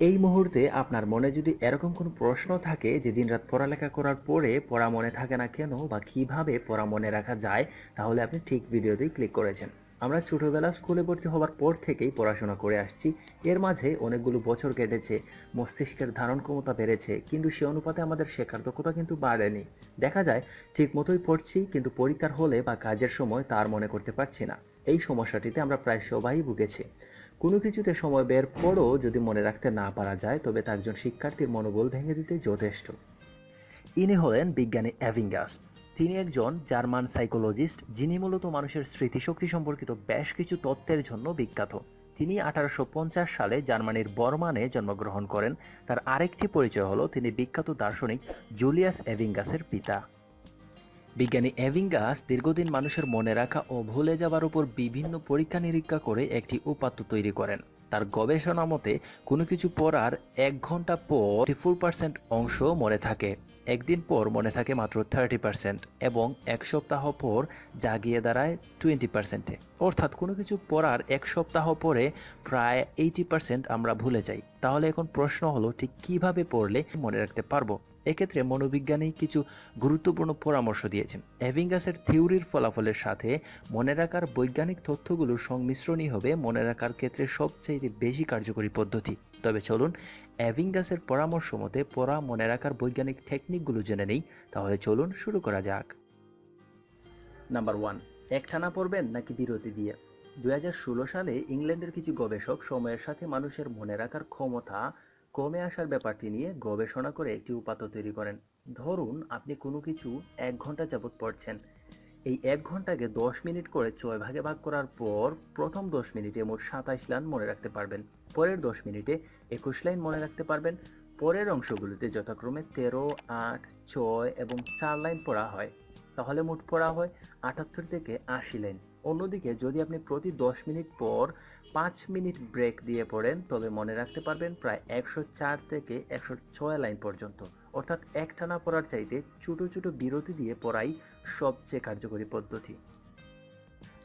এই মুহূর্তে আপনার মনে যদি এরকম কোনো প্রশ্ন থাকে যে দিনরাত পড়ালেখা করার পরে পড়া মনে থাকে না কেন বা কীভাবে পড়া মনে রাখা যায়, তাহলে আপনি ঠিক ভিডিওতেই ক্লিক করেছেন। আমরা ছোটবেলা স্কুলে ভর্তি হওয়ার পর থেকেই পড়াশোনা করে আসছি। এর মাঝে অনেকগুলো বছর কেটেছে, মস্তিষ্কের ধারণ ক্ষমতা বেড়েছে, কিন্তু সে অনুপাতে আমাদের শেখার দক্ষতা কিন্তু বাড়েনি। দেখা যায় ঠিক মতোই পড়ছি, কিন্তু পরীক্ষার হলে বা কাজের সময় তার মনে করতে পারছি না। এই সমস্যাটিতে আমরা প্রায় সবাই ভুগেছি। কোনো কিছুতে সময় বের পরও যদি মনে রাখতে না পারা যায়, তবে তা একজন শিক্ষার্থীর মনোবল ভেঙে দিতে যথেষ্ট। ইনি হলেন বিজ্ঞানী অ্যাভিঙ্গাস। তিনি একজন জার্মান সাইকোলজিস্ট, যিনি মূলত মানুষের স্মৃতিশক্তি সম্পর্কিত বেশ কিছু তত্ত্বের জন্য বিখ্যাত। তিনি আঠারোশো পঞ্চাশ সালে জার্মানির বর্মানে জন্মগ্রহণ করেন। তার আরেকটি পরিচয় হলো তিনি বিখ্যাত দার্শনিক জুলিয়াস এভিঙ্গাসের পিতা। বিজ্ঞানী এভিঙ্গাস দীর্ঘদিন মানুষের মনে রাখা ও ভুলে যাবার উপর বিভিন্ন পরীক্ষা নিরীক্ষা করে একটি উপাত্ত তৈরি করেন। তার গবেষণা মতে, কোনো কিছু পড়ার এক ঘণ্টা পর ফোর পার্সেন্ট অংশ মনে থাকে। একদিন পর মনে থাকে মাত্র থার্টি পার্সেন্ট এবং এক সপ্তাহ পর জাগিয়ে দাঁড়ায় টোয়েন্টি পার্সেন্টে অর্থাৎ কোনো কিছু পড়ার এক সপ্তাহ পরে প্রায় এইটি পার্সেন্ট আমরা ভুলে যাই। তাহলে এখন প্রশ্ন হলো, ঠিক কীভাবে পড়লে মনে রাখতে পারব? এক্ষেত্রে মনোবিজ্ঞানী কিছু গুরুত্বপূর্ণ পরামর্শ দিয়েছেন। অ্যাভিঙ্গাসের থিওরির ফলাফলের সাথে মনে রাখার বৈজ্ঞানিক তথ্যগুলোর সংমিশ্রণই হবে মনে রাখার ক্ষেত্রে সবচেয়ে বেশি কার্যকরী পদ্ধতি। তবে চলুন, অ্যাভিঙ্গাসের পরামর্শ মতে পড়া, মনে রাখার বৈজ্ঞানিক টেকনিকগুলো জেনে নেই, তাহলে চলুন শুরু করা যাক। নাম্বার ওয়ান একটানা পড়বেন নাকি বিরতি দিয়ে? দুই হাজার ষোলো সালে ইংল্যান্ডের কিছু গবেষক সময়ের সাথে মানুষের মনে রাখার ক্ষমতা কমে আসার ব্যাপারটি নিয়ে গবেষণা করে একটি উপাত্ত তৈরি করেন। ধরুন, আপনি কোনো কিছু এক ঘণ্টা যাবত পড়ছেন। এই এক ঘন্টাকে দশ মিনিট করে ছয় ভাগে ভাগ করার পর প্রথম দশ মিনিটে মোট সাতাইশ লাইন মনে রাখতে পারবেন। পরের দশ মিনিটে একুশ লাইন মনে রাখতে পারবেন। পরের অংশগুলোতে যথাক্রমে তেরো, আট, ছয় এবং চার লাইন পড়া হয়। তাহলে মোট পড়া হয় আটাত্তর থেকে আশি লাইন। অন্যদিকে যদি আপনি প্রতি দশ মিনিট পর পাঁচ মিনিট ব্রেক দিয়ে পড়েন, তবে মনে রাখতে পারবেন প্রায় একশো চার থেকে একশো ছয় লাইন পর্যন্ত। অর্থাৎ একটানা পড়ার চাইতে ছোট ছোট বিরতি দিয়ে পড়াই সবচেয়ে কার্যকরী পদ্ধতি।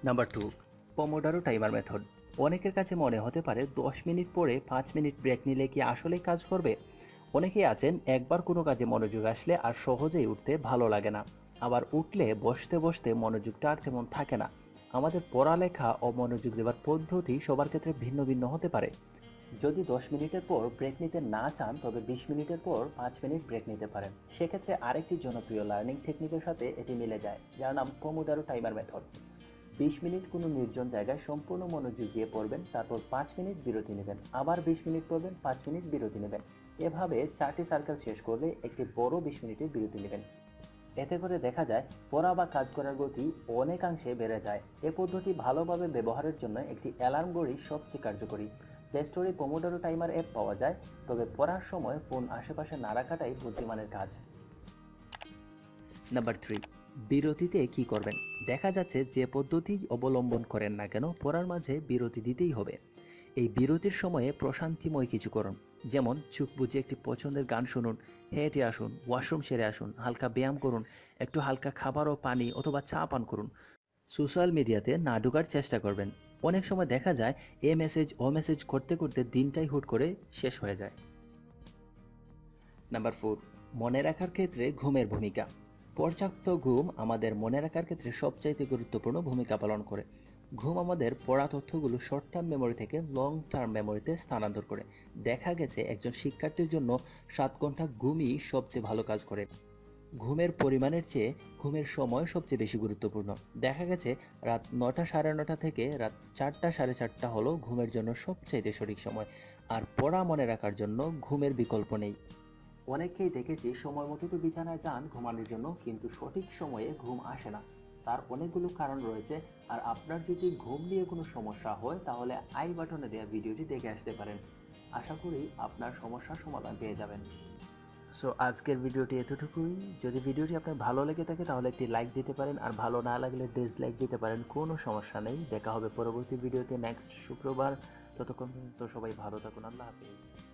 Number two pomodoro timer method অনেকের কাছে মনে হতে পারে দশ মিনিট পরে পাঁচ মিনিট ব্রেক নিলে কি আসলেই কাজ করবে? অনেকেই আছেন, একবার কোনো কাজে মনোযোগ আসলে আর সহজেই উঠতে ভালো লাগে না। আবার উঠলে বসতে বসতে মনোযোগটা আর তেমন থাকে না। আমাদের পড়ালেখা ও মনোযোগ দেওয়ার পদ্ধতি সবার ক্ষেত্রে ভিন্ন ভিন্ন হতে পারে। যদি দশ মিনিটের পর ব্রেক নিতে না চান, তবে বিশ মিনিটের পর পাঁচ মিনিট ব্রেক নিতে পারেন। সেক্ষেত্রে আরেকটি জনপ্রিয় লার্নিং টেকনিকের সাথে এটি মিলে যায়, যার নাম পমোডারো টাইমার মেথড বিশ মিনিট কোনো নির্জন জায়গায় সম্পূর্ণ মনোযোগ দিয়ে পড়বেন, তারপর পাঁচ মিনিট বিরতি নেবেন, আবার বিশ মিনিট পড়বেন, পাঁচ মিনিট বিরতি নেবেন। এভাবে চারটি সার্কেল শেষ করলে একটি বড় বিশ মিনিটের বিরতি নেবেন। এতে করে দেখা যায়, পড়া বা কাজ করার গতি অনেকাংশে বেড়ে যায়। এ পদ্ধতি ভালোভাবে ব্যবহারের জন্য একটি অ্যালার্ম ঘড়ি সবচেয়ে কার্যকরী। প্লে স্টোরে পমোডারো টাইমার অ্যাপ পাওয়া যায়, তবে পড়ার সময় ফোন আশেপাশে না রাখাটাই বুদ্ধিমানের কাজ। নাম্বার থ্রি, বিরতিতে কি করবেন? দেখা যাচ্ছে যে পদ্ধতি অবলম্বন করেন না কেন, পড়ার মাঝে বিরতি দিতেই হবে। এই বিরতির সময়ে প্রশান্তিময় কিছু করুন। যেমন, চোখ বুঝে একটি পছন্দের গান শুনুন, হেঁটে আসুন, ওয়াশরুম সেরে আসুন, হালকা ব্যায়াম করুন, একটু হালকা খাবার ও পানি অথবা চা পান করুন। সোশ্যাল মিডিয়াতে না ঢোকার চেষ্টা করবেন। অনেক সময় দেখা যায়, এ মেসেজ, ও মেসেজ করতে করতে দিনটাই হুট করে শেষ হয়ে যায়। নাম্বার ফোর, মনে রাখার ক্ষেত্রে ঘুমের ভূমিকা। পর্যাপ্ত ঘুম আমাদের মনে রাখার ক্ষেত্রে সবচাইতে গুরুত্বপূর্ণ ভূমিকা পালন করে। ঘুম আমাদের পড়া তথ্যগুলো শর্ট টার্ম মেমোরি থেকে লং টার্ম মেমোরিতে স্থানান্তর করে। দেখা গেছে একজন শিক্ষার্থীর জন্য সাত ঘণ্টা ঘুমই সবচেয়ে ভালো কাজ করে। ঘুমের পরিমাণের চেয়ে ঘুমের সময় সবচেয়ে বেশি গুরুত্বপূর্ণ। দেখা গেছে রাত নটা সাড়ে নটা থেকে রাত চারটা সাড়ে চারটা হলো ঘুমের জন্য সবচাইতে সঠিক সময়। আর পড়া মনে রাখার জন্য ঘুমের বিকল্প নেই। অনেকেই দেখেছি সময় মতো তো বিছানায় যান ঘুমানোর জন্য, কিন্তু সঠিক সময়ে ঘুম আসে না। তার অনেকগুলো কারণ রয়েছে। আর আপনার যদি ঘুম নিয়ে কোনো সমস্যা হয়, তাহলে আই বাটনে দেওয়া ভিডিওটি দেখে আসতে পারেন। আশা করি আপনার সমস্যার সমাধান পেয়ে যাবেন। সো আজকের ভিডিওটি এতটুকুই। যদি ভিডিওটি আপনার ভালো লেগে থাকে, তাহলে একটি লাইক দিতে পারেন। আর ভালো না লাগলে ডিসলাইক দিতে পারেন। কোনো সমস্যা নেই। দেখা হবে পরবর্তী ভিডিওতে নেক্সট শুক্রবার। ততক্ষণ পর্যন্ত সবাই ভালো থাকুন। আল্লাহ হাফিজ।